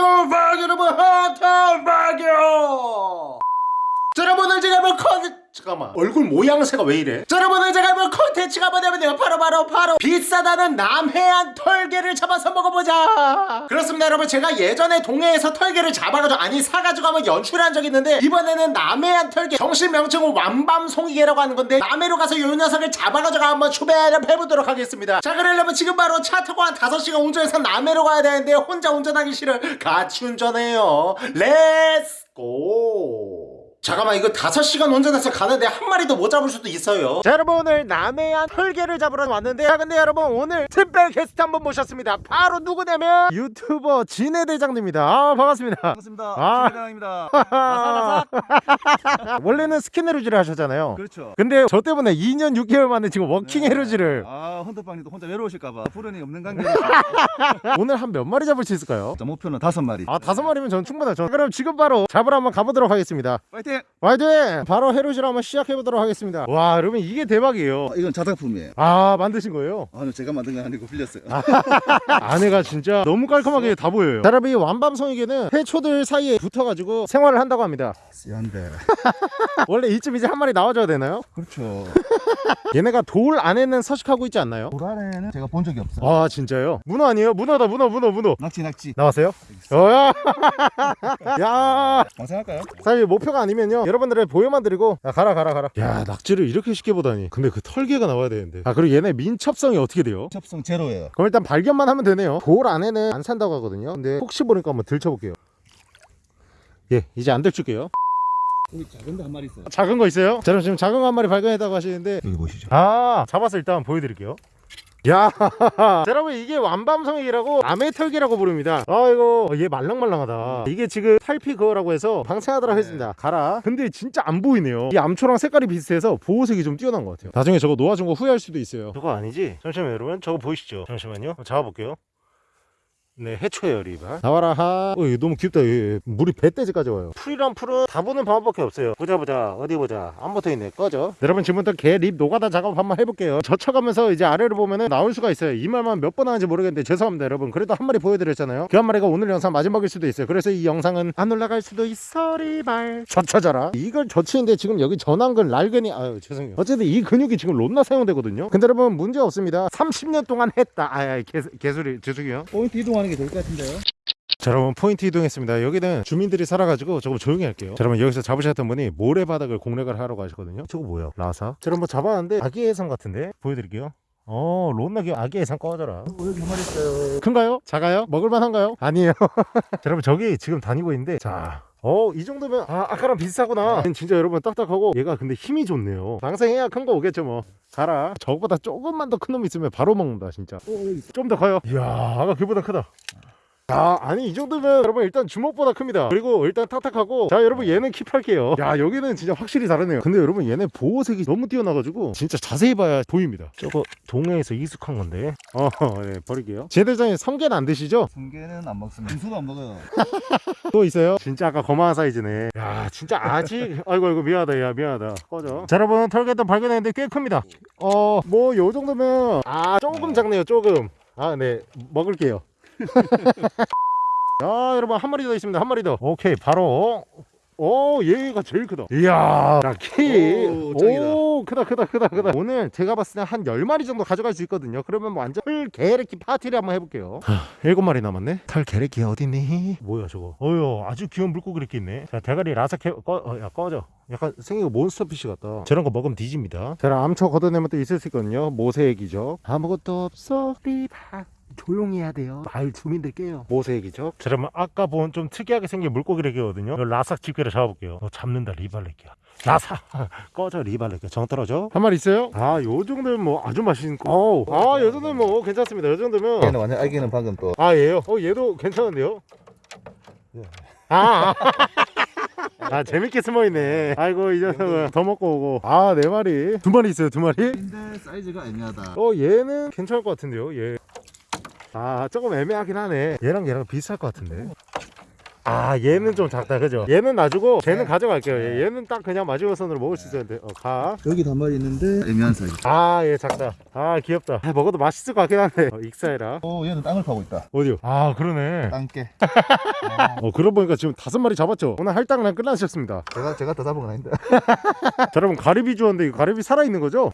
박 여러분 하트 박요. 자 여러분들 제가 한번 잠깐만. 얼굴 모양새가 왜 이래? 자 여러분들 제가 한번 컨텐츠가 뭐냐면요 바로 바로 바로 비싸다는 남해안 털게를 잡아서 먹어보자. 그렇습니다 여러분. 제가 예전에 동해에서 털게를 잡아가지고 아니 사가지고 한번 연출한 적이 있는데 이번에는 남해안 털게 정식 명칭은 왕밤송이게라고 하는 건데 남해로 가서 요 녀석을 잡아가지고 한번 추배를 해보도록 하겠습니다. 자 그러려면 지금 바로 차 타고 한 5시간 운전해서 남해로 가야 되는데 혼자 운전하기 싫어 같이 운전해요. Let's go 잠깐만 이거 5시간 운전해서 가는데 한 마리도 못 잡을 수도 있어요 자 여러분 오늘 남해안 털게를 잡으러 왔는데 자 근데 여러분 오늘 특별 게스트 한 분 모셨습니다 바로 누구냐면 유튜버 진해 대장님입니다 아 반갑습니다 반갑습니다. 아. 김회장입니다. 원래는 스킨헤르지를 하셨잖아요 그렇죠. 근데 저 때문에 2년 6개월 만에 지금 walking 해루질을 아 헌터퐝님도 혼자 외로우실까봐 푸른이 없는 관계. 오늘 한 몇 마리 잡을 수 있을까요? 자 목표는 다섯 마리. 아 다섯 마리면 전 충분하죠 그럼 지금 바로 잡으러 한번 가보도록 하겠습니다 파이팅! 화이팅! 바로 헤르지를 한번 시작해보도록 하겠습니다 와 여러분 이게 대박이에요 어, 이건 자작품이에요. 아 만드신 거예요? 아, 제가 만든 건 아니고 빌렸어요. 아내가 진짜 너무 깔끔하게 다 보여요 자, 여러분 이 완밤송이개는 해초들 사이에 붙어가지고 생활을 한다고 합니다 쓰한데. 원래 이쯤 이제 한 마리 나와줘야 되나요? 그렇죠. 얘네가 돌 안에는 서식하고 있지 않나요? 도란에는 제가 본 적이 없어요. 아 진짜요? 문어 아니에요? 문어다 문어 문어 문어 낙지 낙지. 나왔어요? 어야 야 방생할까요? 사실 목표가 아니면 요 여러분들의 보여만 드리고 야 가라 가라 가라 야 낙지를 이렇게 쉽게 보다니 근데 그 털개가 나와야 되는데 아 그리고 얘네 민첩성이 어떻게 돼요? 접성 제로예요. 그럼 일단 발견만 하면 되네요 돌 안에는 안 산다고 하거든요 근데 혹시 모르니까 한번 들쳐볼게요 예 이제 안 들출게요 여기 작은데 한 마리 있어요. 작은 거 있어요? 자 그럼 지금 작은 거 한 마리 발견했다고 하시는데 여기 보시죠. 아 잡아서 일단 보여드릴게요 야 자, 여러분 이게 왕밤송이게라고 남해 털게라고 부릅니다. 아 이거 얘 말랑말랑하다. 이게 지금 탈피 그거라고 해서 방생하더라 했습니다. 가라. 근데 진짜 안 보이네요. 이 암초랑 색깔이 비슷해서 보호색이 좀 뛰어난 것 같아요. 나중에 저거 놓아준 거 후회할 수도 있어요. 저거 아니지? 잠시만요 여러분. 저거 보이시죠? 잠시만요. 잡아볼게요 네 해초예요 리바 나와라. 하. 어, 너무 귀엽다. 이거 물이 배때지까지 와요. 풀이란 풀은 다 보는 방법밖에 없어요. 보자 보자. 어디 보자. 안 붙어있네. 꺼져. 여러분 지금부터 개 립 노가다 작업 한번 해볼게요. 젖혀가면서 이제 아래를 보면은 나올 수가 있어요. 이 말만 몇 번 하는지 모르겠는데 죄송합니다 여러분. 그래도 한 마리 보여드렸잖아요. 그 한 마리가 오늘 영상 마지막일 수도 있어요. 그래서 이 영상은 안 올라갈 수도 있어 리발. 젖혀져라. 이걸 젖히는데 지금 여기 전완근 랄근이 아유 죄송해요. 어쨌든 이 근육이 지금 롯나 사용되거든요. 근데 여러분 문제 없습니다. 30년 동안 했다. 아야 개, 개소리 죄송해요. 포인트 이동 하는 게 좋을 것 같은데요. 자 여러분 포인트 이동했습니다 여기는 주민들이 살아가지고 조금 조용히 할게요 자 여러분 여기서 잡으셨던 분이 모래바닥을 공략을 하러 가시거든요 저거 뭐야 라사 자 여러분 뭐 잡았는데 아기 해삼 같은데 보여드릴게요 어 론나기 아기 해삼 꺼져라 어, 여기 한 마리 있어요. 큰가요? 작아요? 먹을만한가요? 아니에요 자 여러분 저기 지금 다니고 있는데 자 어, 이 정도면, 아, 아까랑 비슷하구나. 진짜 여러분 딱딱하고, 얘가 근데 힘이 좋네요. 방생해야 큰 거 오겠죠, 뭐. 가라. 저거보다 조금만 더 큰 놈 있으면 바로 먹는다, 진짜. 좀 더 커요. 이야, 아까 그보다 크다. 아, 아니 이 정도면 여러분 일단 주먹보다 큽니다. 그리고 일단 탁탁하고 자 여러분 얘는 킵할게요. 야 여기는 진짜 확실히 다르네요. 근데 여러분 얘네 보호색이 너무 뛰어나가지고 진짜 자세히 봐야 보입니다. 저거 동해에서 익숙한 건데. 어, 네 버릴게요. 제대장에 성게는 안 드시죠? 성게는 안 먹습니다. 김수도 안 먹어요. 또 있어요? 진짜 아까 거만한 사이즈네. 야 진짜 아직 아이고 아이고 미안하다 야 미안하다. 꺼져. 자 여러분 털개도 발견했는데 꽤 큽니다. 어 뭐 요 정도면 아 조금 작네요 조금. 아네 먹을게요. 자 여러분 한 마리 더 있습니다. 한 마리 더. 오케이 바로. 오 얘가 제일 크다. 이야 키. 오, 짱이다. 오 크다 크다 크다 크다. 오늘 제가 봤을 때 한 10마리 정도 가져갈 수 있거든요. 그러면 뭐 완전 털 게레키 파티를 한번 해볼게요. 일곱 마리 남았네? 털 게레키 어디니? 뭐야 저거? 어휴 아주 귀여운 물고기 이렇게 있네. 자 대가리 라삭해 꺼, 어, 야 꺼져. 약간 생긴 거 몬스터피쉬 같다. 저런 거 먹으면 뒤집니다. 자 암초 걷어내면 또 있을 수 있거든요. 모세액이죠 아무것도 없어. 리바 조용히 해야 돼요. 마을 주민들 깨요. 모세액이죠? 자 그러면 아까 본 좀 특이하게 생긴 물고기 래기거든요. 이거 라삭 집게를 잡아볼게요. 너 잡는다 리발레기야. 라삭! 꺼져 리발레기 정 떨어져? 한 마리 있어요? 아요 정도면 뭐 아주 맛있는 아요 정도면 뭐 괜찮습니다. 요 정도면. 얘는 완전 아기는 방금 또. 아 얘요? 어 얘도 괜찮은데요? 아, 아. 아 재밌게 숨어있네. 아이고 이 녀석은 더 먹고 오고. 아 네 마리. 두 마리 있어요 두 마리? 근데 사이즈가 애매하다. 어 얘는 괜찮을 것 같은데요 얘. 아 조금 애매하긴 하네 얘랑 얘랑 비슷할 것 같은데 아 얘는 좀 작다 그죠? 얘는 놔주고 쟤는 가져갈게요 얘, 얘는 딱 그냥 마지막선으로 먹을 수 있었는데 어, 가. 여기 단말이 있는데 애매한 사이즈. 아, 얘 작다. 아, 귀엽다. 아, 먹어도 맛있을 것 같긴 한데. 어, 익사해라. 오 얘는 땅을 파고 있다. 어디요? 아, 그러네. 땅깨. 어, 그러고 보니까 지금 다섯 마리 잡았죠? 오늘 할당량 끝나셨습니다. 제가 제가 더 잡은 건 아닌데. 자, 여러분, 가리비 주었는데 이 가리비 살아있는 거죠?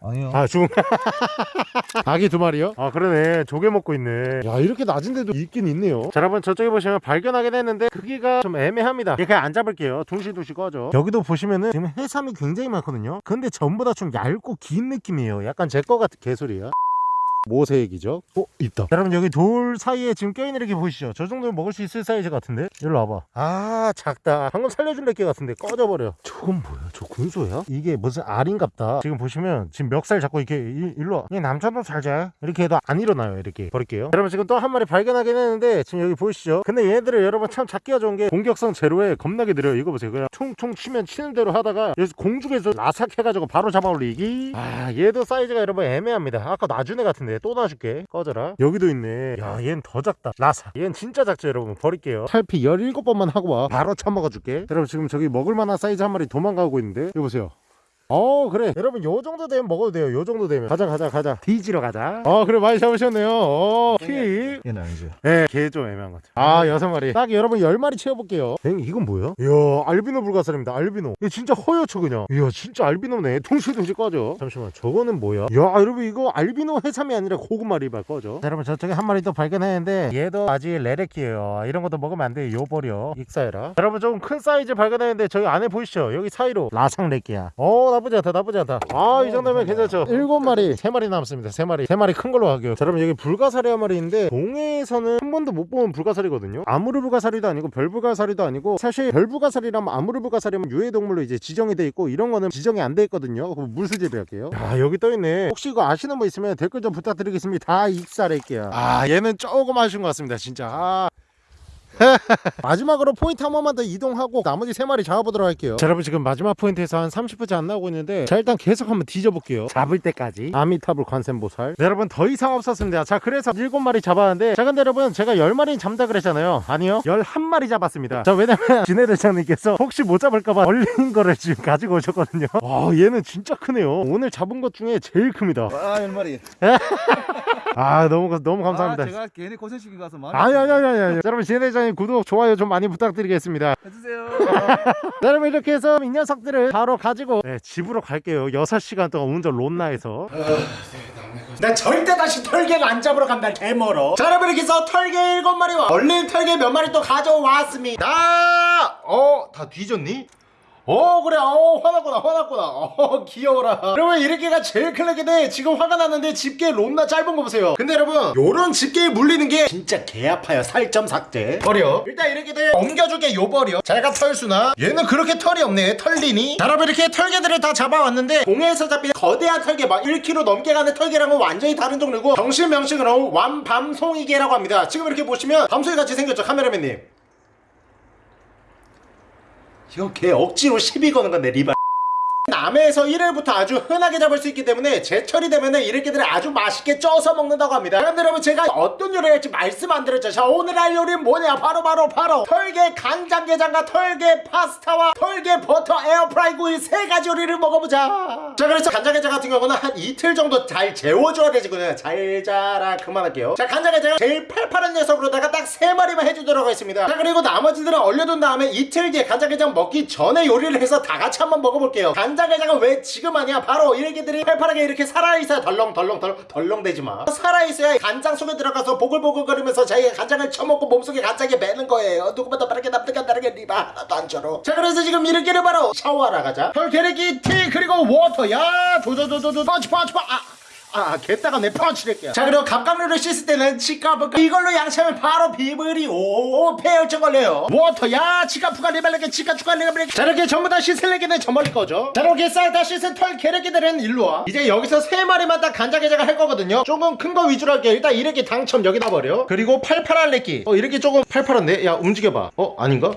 아니요. 아, 죽은. 아기 두 마리요? 아, 그러네. 조개 먹고 있네. 야, 이렇게 낮은데도 있긴 있네요. 자, 여러분, 저쪽에 보시면 발견하게 됐는데 크기가 좀 애매합니다. 이렇게 안 잡을게요. 둥실둥실 꺼져. 여기도 보시면은 지금 해삼이 굉장히 많거든요. 근데 전부 다 좀 얇고 긴 느낌이에요. 약간 제 거 같은 개소리야. 모세액이죠? 어? 있다 자, 여러분 여기 돌 사이에 지금 껴있는 이렇게 보이시죠? 저 정도면 먹을 수 있을 사이즈 같은데? 일로 와봐 아 작다 방금 살려줄래 게 같은데 꺼져버려 저건 뭐야? 저 군소야? 이게 무슨 알인갑다 지금 보시면 지금 멱살 잡고 이렇게 일, 일로 와얘 남자도 잘자 이렇게 해도 안 일어나요 이렇게 버릴게요 자, 여러분 지금 또 한 마리 발견하긴 했는데 지금 여기 보이시죠? 근데 얘들을 여러분 참 잡기가 좋은 게 공격성 제로에 겁나게 느려요 이거 보세요 그냥 퉁퉁 치면 치는 대로 하다가 여기서 공중에서 라삭해가지고 바로 잡아올리기 아 얘도 사이즈가 여러분 애매합니다 아까 애 같은데 또 놔줄게. 꺼져라. 여기도 있네. 야 얘는 더 작다. 라사. 얘는 진짜 작죠 여러분. 버릴게요. 탈피 17번만 하고 와. 바로 처먹어줄게. 여러분 지금 저기 먹을만한 사이즈 한 마리 도망가고 있는데. 이거 보세요 어 그래 여러분 요 정도 되면 먹어도 돼요 요 정도 되면 가자 가자 가자 뒤지러 가자 어 그래 많이 잡으셨네요 어 키 얘는 아니죠. 네, 걔좀 애매한 것 같아요. 아, 여섯 마리. 딱 여러분 열 마리 채워볼게요. 엥, 이건 뭐야? 이야, 알비노 불가사리입니다. 알비노. 이거 진짜 허옇죠, 그냥. 이야, 진짜 알비노네. 둥실둥실 꺼져. 잠시만, 저거는 뭐야? 야, 여러분, 이거 알비노 해삼이 아니라 고구마 리발 꺼져. 자, 여러분, 저쪽에 한 마리 또 발견했는데, 얘도 아직 레레키예요. 이런 것도 먹으면 안 돼. 요 버려. 익사해라. 여러분, 좀 큰 사이즈 발견했는데, 저기 안에 보이시죠? 여기 사이로 라상 레키야. 어, 나쁘지 않다, 나쁘지 않다. 아, 이 정도면 괜찮죠? 일곱 마리, 세 마리 남았습니다. 세 마리. 세 마리 큰 걸로 갈게요. 자, 여러분, 여기 불가사리 한 마리 있는데, 동해에서는 한 번도 못본 불가사리거든요. 아무르 불가사리도 아니고 별 불가사리도 아니고 사실 별 불가사리라면 아무르 불가사리면 유해 동물로 이제 지정이 돼 있고 이런 거는 지정이 안 돼 있거든요. 그럼 물수제비 할게요. 야 여기 떠 있네. 혹시 이거 아시는 분 있으면 댓글 좀 부탁드리겠습니다. 다 익살할게요. 아 얘는 조금 아쉬운 것 같습니다. 진짜. 아. 마지막으로 포인트 한 번만 더 이동하고 나머지 세 마리 잡아보도록 할게요. 자, 여러분 지금 마지막 포인트에서 한 30분째 안 나오고 있는데 자 일단 계속 한번 뒤져볼게요. 잡을 때까지 아미타불 관세음보살. 네, 여러분 더 이상 없었습니다. 자 그래서 일곱 마리 잡았는데 자 근데 여러분 제가 열 마리 잡다 그랬잖아요. 아니요 열한 마리 잡았습니다. 자 왜냐면 진해대장님께서 혹시 못 잡을까봐 얼린 거를 지금 가지고 오셨거든요. 와 얘는 진짜 크네요. 오늘 잡은 것 중에 제일 큽니다. 아열 마리. 아 너무 너무 감사합니다. 아, 제가 괜히 고생시키고 가서 많이 아니 아니 아니 아니 여러분 진해대장 님 구독 좋아요 좀 많이 부탁드리겠습니다. 해주세요. 자, 여러분 이렇게 해서 이 녀석들을 바로 가지고 네, 집으로 갈게요 6시간 동안 운전 론나에서 나 절대 다시 털개가 안 잡으러 간다 개멀어 자 여러분 이렇게 해서 털개 7마리와 얼린 털개 몇 마리 또 가져왔습니다 어? 다 뒤졌니? 어 그래. 어 화났구나 화났구나. 어 귀여워라. 여러분 이렇게가 제일 클릭인데 지금 화가 났는데 집게 롬나 짧은 거 보세요. 근데 여러분 요런 집게에 물리는 게 진짜 개 아파요. 살점 삭제. 버려. 일단 이렇게 돼 옮겨줄게 요 버려. 잘가 털수나. 얘는 그렇게 털이 없네. 털리니? 자 여러분 이렇게 털개들을 다 잡아왔는데 공해에서 잡힌 거대한 털개 막 1kg 넘게 가는 털개랑은 완전히 다른 종류고 정식 명칭으로 완밤송이개라고 합니다. 지금 이렇게 보시면 밤송이 같이 생겼죠 카메라맨님 이거 걔 억지로 시비 거는 건데 리발 남해에서 1회부터 아주 흔하게 잡을 수 있기 때문에 제철이 되면은 이렇게들 아주 맛있게 쪄서 먹는다고 합니다. 그런데 여러분 제가 어떤 요리를 할지 말씀 안 드렸죠. 자 오늘 할 요리는 뭐냐? 바로 바로 바로 털개 간장게장과 털개 파스타와 털개 버터 에어프라이 구이 세 가지 요리를 먹어보자. 자 그래서 간장게장 같은 경우는 한 이틀 정도 잘 재워줘야 되지거든요. 잘 자라. 그만할게요. 자 간장게장은 제일 팔팔한 녀석으로다가 딱 세 마리만 해주도록 하겠습니다. 자 그리고 나머지들은 얼려둔 다음에 이틀 뒤에 간장게장 먹기 전에 요리를 해서 다 같이 한번 먹어볼게요. 간장게장 은 왜 지금 하냐 바로 이렇게들이 팔팔하게 이렇게 살아있어야 덜렁덜렁 덜, 덜렁대지마 살아있어야 간장 속에 들어가서 보글보글거리면서 자기가 간장을 쳐먹고 몸속에 간장이 배는 거예요 누구보다 빠르게 남들과 다르게 리바 하나도 안 쳐로 자 그래서 지금 이렇게를 바로 샤워하러 가자 털게레기 티 그리고 워터 야 도도도도도 펀치 아 아, 개따가 내 펀치를게요. 자, 그리고 갑각류를 씻을 때는 치카프가 이걸로 양치하면 바로 비브리 오 폐혈증 걸려요. 워터 야 치카프가 리발레게 치카추가 리발레게 자, 이렇게 전부 다 씻을래기는 저 멀리 거죠. 자, 이렇게 싹 다 씻은 털 개래기들은 일로 와. 이제 여기서 세 마리만 딱 간장게장을 할 거거든요. 조금 큰 거 위주로 할게요. 일단 이렇게 당첨 여기다 버려. 그리고 레끼. 어, 이렇게 조금 팔팔한데? 야, 움직여봐. 어, 아닌가?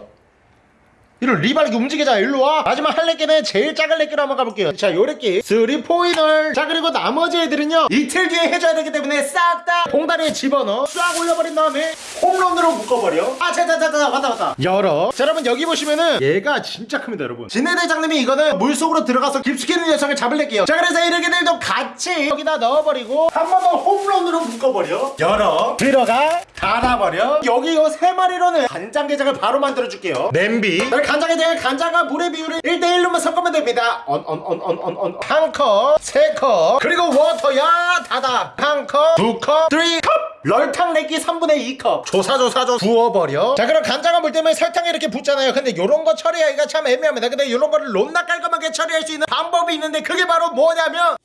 이런 리발기 움직이자 일로 와. 마지막 할 렉기는 제일 작은 렉기로 한번 가볼게요. 자 요 렉기. 3 포인을. 자 그리고 나머지 애들은요 이틀 뒤에 해줘야 되기 때문에 싹 다 봉다리에 집어넣어. 싹 올려버린 다음에 홈런으로 묶어버려. 아 자자자자 왔다 왔다. 열어. 자 여러분 여기 보시면은 얘가 진짜 큽니다 여러분. 진해대장님이 이거는 물속으로 들어가서 깊숙이는 녀석을 잡을래게요. 자 그래서 이 렉기들도 같이 여기다 넣어버리고 한 번 더 홈런으로 묶어버려. 열어. 들어가. 닫아버려. 여기 요 세 마리로는 간장게장을 바로 만들어줄게요. 냄비. 자, 간장게장은 간장과 물의 비율을 1대1로만 섞으면 됩니다. 언언 한컵 세컵. 그리고 워터야 닫아 한컵 두컵 three 컵. 럴탕 내기 3분의 2컵. 조사조사조 부어버려. 자 그럼 간장과 물 때문에 설탕이 이렇게 붙잖아요. 근데 요런 거 처리하기가 참 애매합니다. 근데 요런 거를 롬나 깔끔하게 처리할 수 있는 방법이 있는데 그게 바로 뭐냐면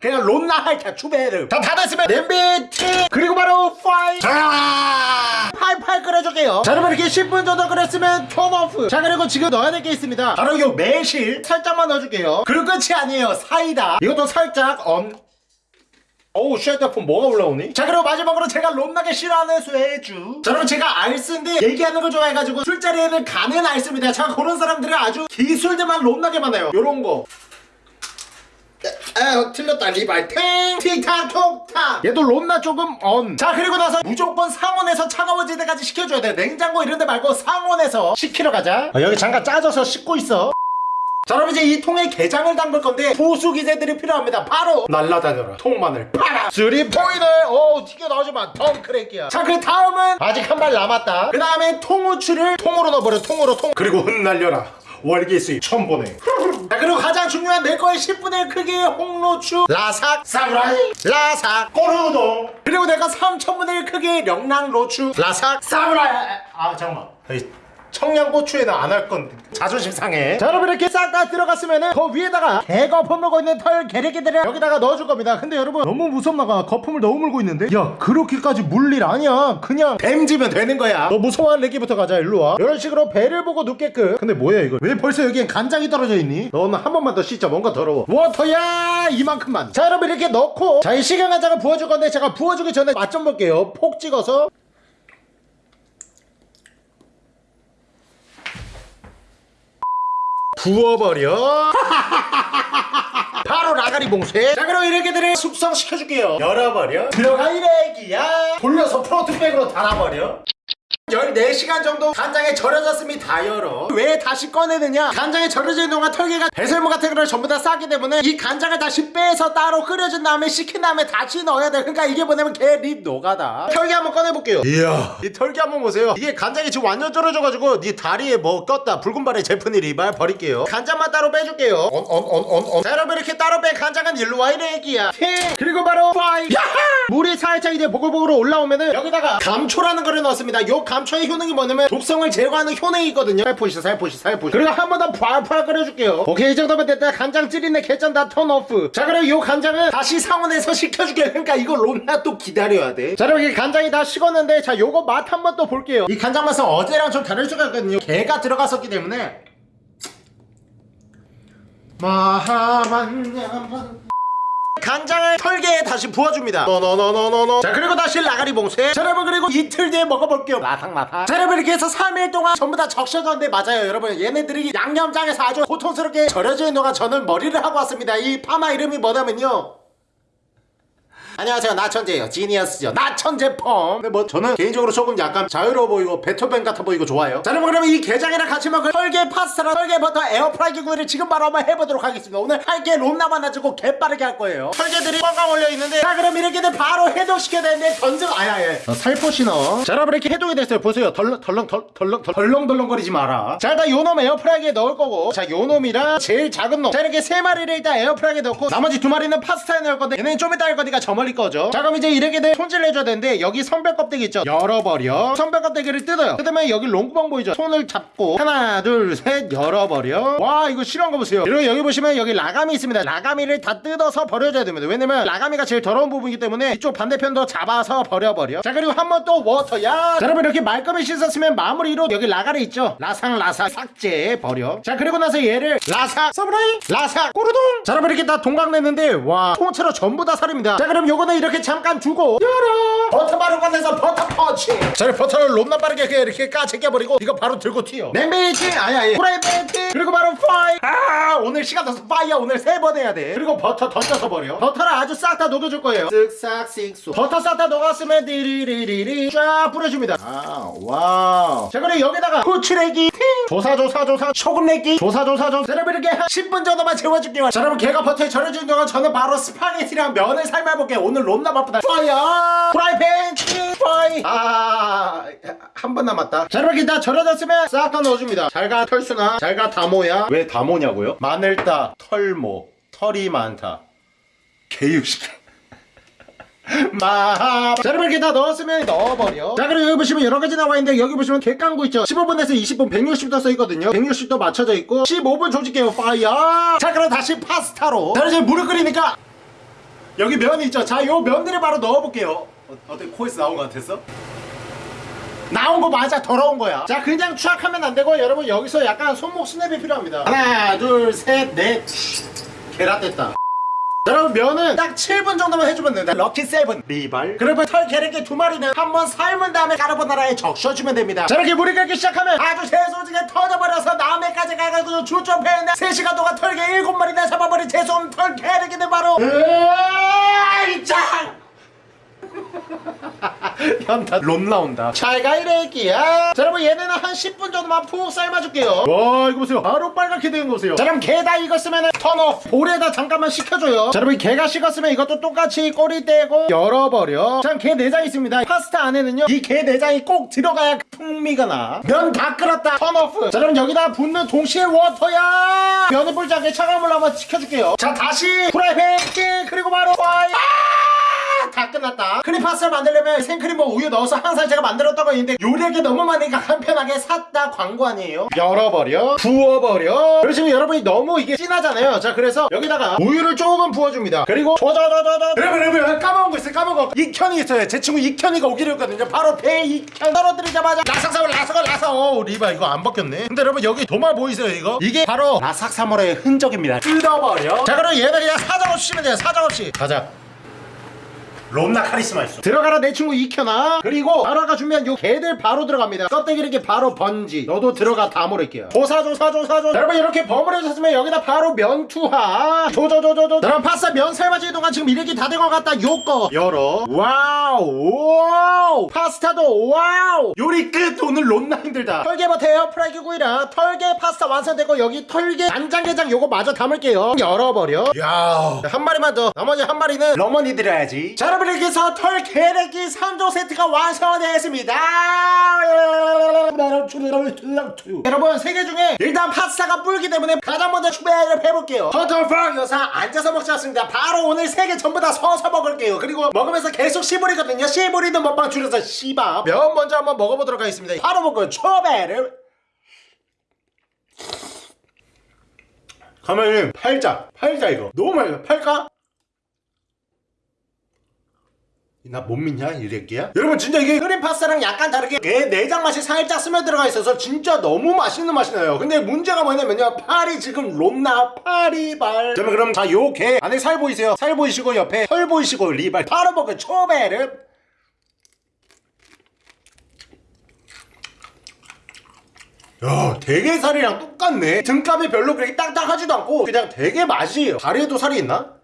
그냥 롬나 할까 추베르. 다 닫았으면 냄비 티. 그리고 바로 fire. 자 팔팔 끓여줄게요. 자 여러분 이렇게 10분 정도 끓였으면 turn off. 자 그리고 지금 넣어야 될 게 있습니다. 바로 요 매실 살짝만 넣어줄게요. 그리고 끝이 아니에요. 사이다. 이것도 살짝 엄. 어우 쉐드폰 뭐가 올라오니? 자 그리고 마지막으로 제가 롬나게 싫어하는 수혜주. 자 여러분 제가 알쓴데 얘기하는 걸 좋아해가지고 술자리에는 가는 알씁니다. 자 그런 사람들은 아주 기술들만 롬나게 많아요. 요런 거 아 틀렸다. 리발 탱 틱탁 톡탁 얘도 롬나 조금 언 자 그리고 나서 무조건 상온에서 차가워질 때까지 식혀줘야 돼. 냉장고 이런 데 말고 상온에서 식히러 가자. 어, 여기 잠깐 짜져서 씻고 있어. 자 여러분 이제 이 통에 게장을 담글 건데 부수기세들이 필요합니다. 바로 날라다녀라. 통마늘 파라 쓰리 포인을 오 튀겨 나오지만 덩크레기야. 자 그 다음은 아직 한 발 남았다. 그 다음에 통후추를 통으로 넣어버려. 통으로 통. 그리고 흩날려라 월계 수입 천보네 자 그리고 가장 중요한 내 거의 10분의 1 크기의 홍로추 라삭 사무라이. 라삭 꼬르우동. 그리고 내가 3천분의 1 크기의 명랑로추 라삭. 사무라이. 아 잠깐만. 에이, 청양고추에는 안 할 건데 자존심 상해. 자 여러분 이렇게 싹 다 들어갔으면은 그 위에다가 개거품 물고 있는 털 게레기들을 여기다가 넣어줄 겁니다. 근데 여러분 너무 무섭나가 거품을 너무 물고 있는데? 야 그렇게까지 물일 아니야. 그냥 뱀지면 되는 거야. 너 무서워하는 레기부터 가자 일로와. 이런 식으로 배를 보고 눕게끔. 근데 뭐야 이거? 왜 벌써 여기엔 간장이 떨어져 있니? 너는 한 번만 더 씻자. 뭔가 더러워. 워터야! 이만큼만. 자 여러분 이렇게 넣고 자이 식용간장을 부어줄 건데 제가 부어주기 전에 맛 좀 볼게요. 폭 찍어서 부어버려. 바로 라가리 봉쇄. 자 그럼 이렇게들을 숙성시켜줄게요. 열어버려. 들어가 이래기야. 돌려서 프로트백으로 달아버려 14시간 정도 간장에 절여졌으면 다 열어 왜 다시 꺼내느냐? 간장에 절여진 동안 털개가 배설물 같은 거를 전부 다 싸기 때문에 이 간장을 다시 빼서 따로 끓여준 다음에 식힌 다음에 다시 넣어야 돼. 그러니까 이게 뭐냐면 개립 노가다. 털개 한번 꺼내볼게요. 이야. 이 털개 한번 보세요. 이게 간장이 지금 완전 절여져가지고 네 다리에 뭐 꼈다. 붉은 발에 제프니 리발 버릴게요. 간장만 따로 빼줄게요. 언 언 언 언언. 자 여러분 이렇게 따로 뺀 간장은 일로 와 이래 애기야. 팅 그리고 바로 파이. 야하! 물이 살짝 이제 보글보글 올라오면은 여기다가 감초라는 거를 넣었습니다. 요감 초의 효능이 뭐냐면 독성을 제거하는 효능이 있거든요. 살포시 살포시 살포시 그리고 한 번더 펄펄 끓여줄게요. 오케이 이 정도면 됐다. 간장 찌린내 개짠 다 턴오프 자 그리고 요 간장은 다시 상온에서 식혀줄게 그러니까 이거 롬나 또 기다려야 돼자 여러분 이 간장이 다 식었는데 자 요거 맛 한 번 또 볼게요. 이 간장 맛은 어제랑 좀 다를 수가 있거든요. 개가 들어갔었기 때문에. 마하만야만 간장을 털개에 다시 부어줍니다. 노노노노노노 자 그리고 다시 라가리 봉쇄. 자 여러분 그리고 이틀 뒤에 먹어볼게요 마탕마탕 자 여러분 이렇게 해서 3일 동안 전부 다 적셔졌는데 맞아요 여러분. 얘네들이 양념장에서 아주 고통스럽게 절여져 있는 동안 저는 머리를 하고 왔습니다. 이 파마 이름이 뭐냐면요 안녕하세요. 나천재예요. genius죠. 나천재 펌. 근데 뭐 저는 개인적으로 조금 약간 자유로워 보이고 베토벤 같아 보이고 좋아요. 자 여러분 그러면 이 게장이랑 같이 먹을 털개 파스타랑 털개 버터 에어프라이기 구이를 지금 바로 한번 해보도록 하겠습니다. 오늘 할게 롬나만 가지고 개빠르게 할 거예요. 털개들이 뻥뻥 올려있는데 자 그럼 이렇게들 바로 해동시켜야 되는데 던져 아야 예 어, 살포시 넣어. 자 여러분 이렇게 해동이 됐어요. 보세요. 덜렁 덜렁 덜- 덜렁 덜- 덜렁덜렁거리지 마라. 자 일단 요놈 에어프라이기에 넣을 거고. 자 요놈이랑 제일 작은 놈 자 이렇게 세 마리를 일단 에어프라이기에 넣고 나머지 두 마리는 파스타에 넣을 건데 얘는 좀 이따 할 거니까 저 멀리 거죠. 자 그럼 이제 이렇게 돼 손질 해줘야 되는데 여기 선별 껍데기 있죠? 열어버려. 선별 껍데기를 뜯어요. 뜯으면 여기 롱구멍 보이죠? 손을 잡고 하나 둘 셋 열어버려. 와 이거 싫어한 거 보세요. 그리고 여기 보시면 여기 라가미 있습니다. 라가미를 다 뜯어서 버려줘야 됩니다. 왜냐면 라가미가 제일 더러운 부분이기 때문에 이쪽 반대편도 잡아서 버려버려. 자 그리고 한 번 또 워터야! 자 여러분 이렇게 말끔히 씻었으면 마무리로 여기 라가리 있죠? 라상 라사 삭제 버려. 자 그리고 나서 얘를 라삭 서브라이? 라삭 꼬르동? 자 여러분 이렇게 다 동강 냈는데 와 통째로 전부 다 살입니다. 자 그럼 요거는 이렇게 잠깐 두고 열어. 버터 바로 건네서 버터 펀치. 저를 버터를 롬나 빠르게 이렇게 까 제껴버리고 이거 바로 들고 튀어. 냄비티 아니 아니. 프라이팬티. 그리고 바로 fire. 아 오늘 시간 더 fire 오늘 세 번 해야 돼. 그리고 버터 던져서 버려. 버터를 아주 싹 다 녹여줄 거예요. 쓱싹 쓱 버터 싹 다 녹았으면 디리리리리 쫙 뿌려줍니다. 아 wow. 자 그리고 여기다가 후추내기 조사조사조사 소금내기 조사조사조사. 여러분 이렇게 한 10분 정도만 재워줄게요. 자 여러분 걔가 버터에 절여주는 동안 저는 바로 스파게티랑 면을 삶아볼게요 오늘 롬나 바쁘다 fire 프라이팬 파이 아한 번 남았다 자 이렇게 다 절여졌으면 싹 다 넣어줍니다 잘가 털순아 잘가 다모야 왜 다모냐고요? 마늘따 털모 털이 많다 개육식 마. 자, 여러분 이렇게 다 넣었으면 넣어버려. 자, 그리고 여기 보시면 여러 가지 나와 있는데 여기 보시면 객강구 있죠. 15분에서 20분 160도 써 있거든요. 160도 맞춰져 있고 15분 조직해요. 파이어. 자, 그럼 다시 파스타로. 자, 이제 물을 끓이니까 여기 면 있죠. 자, 요 면들을 바로 넣어볼게요. 어, 어때 코에서 나온 것 같았어? 나온 거 맞아 더러운 거야. 자 그냥 추락하면 안 되고 여러분 여기서 약간 손목 스냅이 필요합니다. 하나 둘 셋넷. 계란 됐다. 자, 여러분 면은 딱 7분 정도만 해주면 된다. 럭키 세븐. 리발. 그리고 털 게르기 두 마리는 한번 삶은 다음에 까르보나라에 적셔주면 됩니다. 자 이렇게 물이 끓기 시작하면 아주 재소지게 터져버려서 남해까지 가가지고 주점패인데 3시간 동안 털개 7마리나 잡아버린 재솜 털 게르기는 바로 으이 짱 현타 롬 나온다. 잘 가 이래기야. 자 여러분 얘네는 한 10분 정도만 푹 삶아줄게요. 와 이거 보세요. 바로 빨갛게 되는 거 보세요. 자 그럼 게다 익었으면 턴오프. 볼에다 잠깐만 식혀줘요. 자 여러분 게가 식었으면 이것도 똑같이 꼬리 떼고 열어버려. 자게 내장 있습니다. 파스타 안에는요 이 게 내장이 꼭 들어가야 풍미가 나 면 다 끓었다. 턴오프. 자 그럼 여기다 붓는 동시에 워터야. 면을 불지 않게 차가운 물로 한번 식혀줄게요. 자 다시 프라이팬 찌 그리고 바로 fire 다 끝났다. 크림 파스타를 만들려면 생크림과 우유 넣어서 항상 제가 만들었던 거 있는데 요리하기 너무 많으니까 간편하게 샀다 광고 아니에요? 열어버려. 부어버려. 그러시면 여러분이 너무 이게 진하잖아요. 자 그래서 여기다가 우유를 조금 부어줍니다. 그리고 조조조조조. 여러분 여러분 까먹은 거 있어요 까먹은 거. 익현이 있어요. 제 친구 익현이가 오기로 했거든요. 바로 배 익현. 떨어뜨리자마자 라삭사물 라삭을 라삭. 어 리바 이거 안 벗겼네. 근데 여러분 여기 도마 보이세요 이거? 이게 바로 라삭사물의 흔적입니다. 뜯어버려. 자 그럼 얘는 그냥 사정없이 치면 돼요 사정없이. 가자 롬나 카리스마 있어. 들어가라 내 친구 익현아. 그리고 나라가 준비한 요 개들 바로 들어갑니다. 껍데기 이렇게 바로 번지. 너도 들어가 다 모를게요. 조사조 사조 사조 여러분 이렇게 버무려졌으면 여기다 바로 면 투하. 조조조조조. 여러분 파스타 면 삶아지는 동안 지금 이렇게 다 된 것 같다. 요거. 열어. wow. wow. 파스타도 wow. 요리 끝. 오늘 롬나 힘들다. 털개버터 에어프라이기 구이랑 털개 파스타 완성되고 여기 털개 간장게장 요거 마저 담을게요. 열어버려. 야한 마리만 더. 나머지 한 마리는 러머니 드려야지. 자 여러분 이렇게 해서 털게레기 3종 세트가 완성되었습니다. 여러분 세개 중에 일단 파스타가 불기 때문에 가장 먼저 준비를 해볼게요. 버터프랑 여사 앉아서 먹지 않습니다. 바로 오늘 세 개 전부 다 서서 먹을게요. 그리고 먹으면서 계속 씨부리거든요. 씨부리는 먹방 줄여서 씨밥. 면 먼저 한번 먹어보도록 하겠습니다. 바로 먹고 초배를. 가면은 팔자. 팔자 이거. 너무 맛있어 팔까? 나 못 믿냐 이 새끼야? 여러분 진짜 이게 끓인 파스타랑 약간 다르게 게 내장 맛이 살짝 스며 들어가 있어서 진짜 너무 맛있는 맛이 나요 근데 문제가 뭐냐면요 팔이 지금 롬나 파리발 그러면 그럼 자 요 게 안에 살 보이세요? 살 보이시고 옆에 털 보이시고 리발 바로 먹은 초베르 야 되게 살이랑 똑같네 등감이 별로 그렇게 딱딱하지도 않고 그냥 되게 맛이에요 다리에도 살이 있나?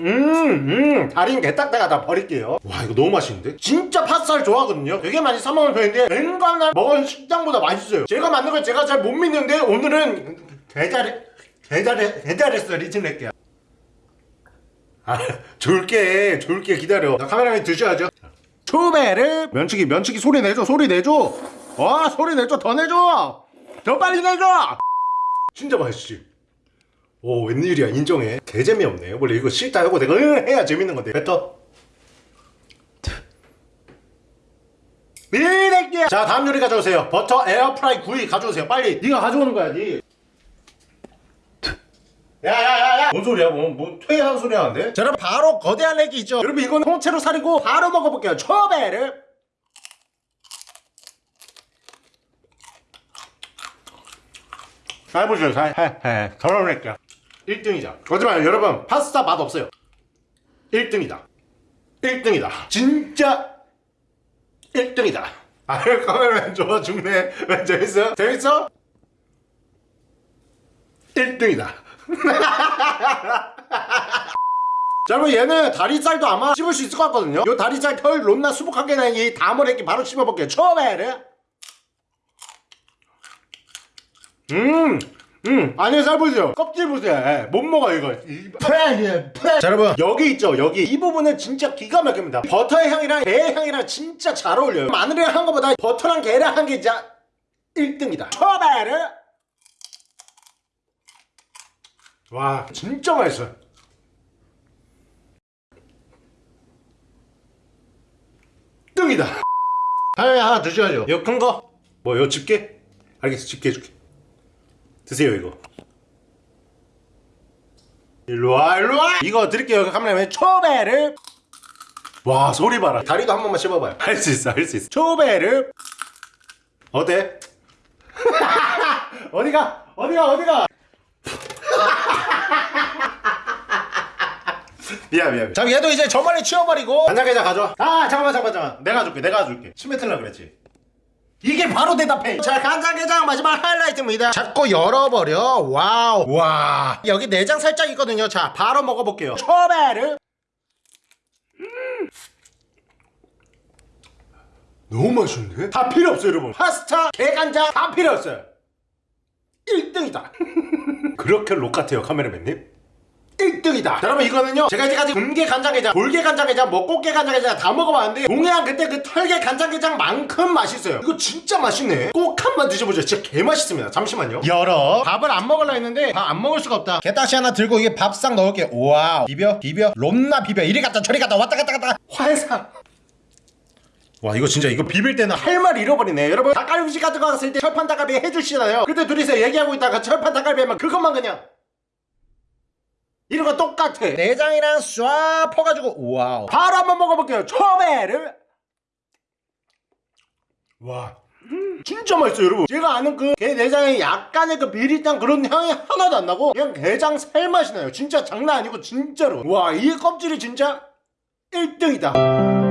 음, 음, 다리는 개딱딱하 다 버릴게요. 와, 이거 너무 맛있는데? 진짜 팥살 좋아하거든요? 되게 많이 사 먹는 편인데, 웬간한 먹은 식당보다 맛있어요. 제가 만든 걸 제가 잘 못 믿는데, 오늘은 개잘해, 개잘해, 개잘했어, 리치낼게요. 아, 줄게, 줄게, 기다려. 나 카메라에 드셔야죠. 초배를 면치기, 면치기 소리 내줘, 소리 내줘. 와, 소리 내줘, 더 내줘. 더 빨리 내줘. 진짜 맛있지? 오 웬일이야 인정해. 개 재미없네 원래 이거 싫다 하고 내가 으 해야 재밌는 건데. 뱉어. 미래끼야 자 다음 요리 가져오세요. 버터 에어프라이 구이 가져오세요. 빨리. 네가 가져오는 거야 니. 야야야야. 뭔 소리야 뭐, 뭐 퇴한 소리 하는데? 자 여러분 바로 거대한 애기 있죠? 여러분 이건 통째로 살이고 바로 먹어볼게요. 초배를. 잘 보세요 잘해해 덜어낼게요 1등이자 거짓말 여러분. 파스타 맛 없어요. 1등이다. 1등이다. 진짜 1등이다. 아 카메라맨 좋아? 죽네 왜 재밌어? 재밌어? 1등이다. 자 여러분 얘는 다리살도 아마 씹을 수 있을 것 같거든요. 요 다리살 털 롬나 수북하게 난 이 다머리끼 바로 씹어볼게요. 처음에 음, 음, 안에 살 보세요. 껍질 보세요. 예, 못 먹어 이거. 이- 패, 패. 자 여러분 여기 있죠 여기 이 부분은 진짜 기가 막힙니다. 버터의 향이랑 게의 향이랑 진짜 잘 어울려요. 마늘이랑 한 거보다 버터랑 게랑 한게 진짜 1등이다. 초베르. 와 진짜 맛있어. 등이다. 하나 하나 드셔야죠. 이거 큰 거. 뭐 이거 집게? 알겠어 집게 해줄게. 드세요 이거. 일로와 일로와! 이거 드릴게요. 카메라맨 초베르 와 소리 봐라. 다리도 한 번만 씹어봐요. 할 수 있어 할 수 있어. 초베르 어때? 어디가? 어디가? 어디가? 미안 미안 자 얘도 이제 저만에 치워버리고. 간장게장 가져와 아 잠깐만 잠깐만 잠깐만. 내가 줄게 내가 줄게. 침 뱉으려고 그랬지 이게 바로 대답해. 자, 간장게장 마지막 하이라이트입니다. 자꾸 열어버려. wow. 와. 여기 내장 살짝 있거든요. 자, 바로 먹어볼게요. 초베르. 음. 너무 맛있는데? 다 필요 없어요, 여러분. 파스타, 게간장 다 필요 없어요. 1등이다. 그렇게 록 같아요, 카메라맨님. 1등이다. 여러분 이거는요 제가 이제까지 금게 간장게장 돌게 간장게장 먹고게 간장게장 다 먹어봤는데 동해안 그때 그 털게 간장게장만큼 맛있어요. 이거 진짜 맛있네. 꼭 한 번 드셔보죠 진짜 개맛있습니다. 잠시만요. 열어. 밥을 안 먹으려 했는데 밥안 먹을 수가 없다. 게딱지 하나 들고 이게 밥상 넣을게 wow. 비벼 비벼. 롬나 비벼. 이리 갔다 저리 갔다. 왔다 갔다 갔다. 환상 와 이거 진짜 이거 비빌 때는 할 말 잃어버리네. 여러분 닭갈비집 같은 거 갔을 때 철판 닭갈비 해주시잖아요. 그때 둘이서 얘기하고 있다가 철판 닭갈비만 그것만 그냥 거 똑같아. 내장이랑 쏴 퍼가지고 wow. 바로 한번 먹어볼게요. 초베르 와. 음, 진짜 맛있어요 여러분. 제가 아는 그 게 내장에 약간의 그 비릿한 그런 향이 하나도 안 나고 그냥 게장 살맛이 나요. 진짜 장난 아니고 진짜로. 와 이 껍질이 진짜 1등이다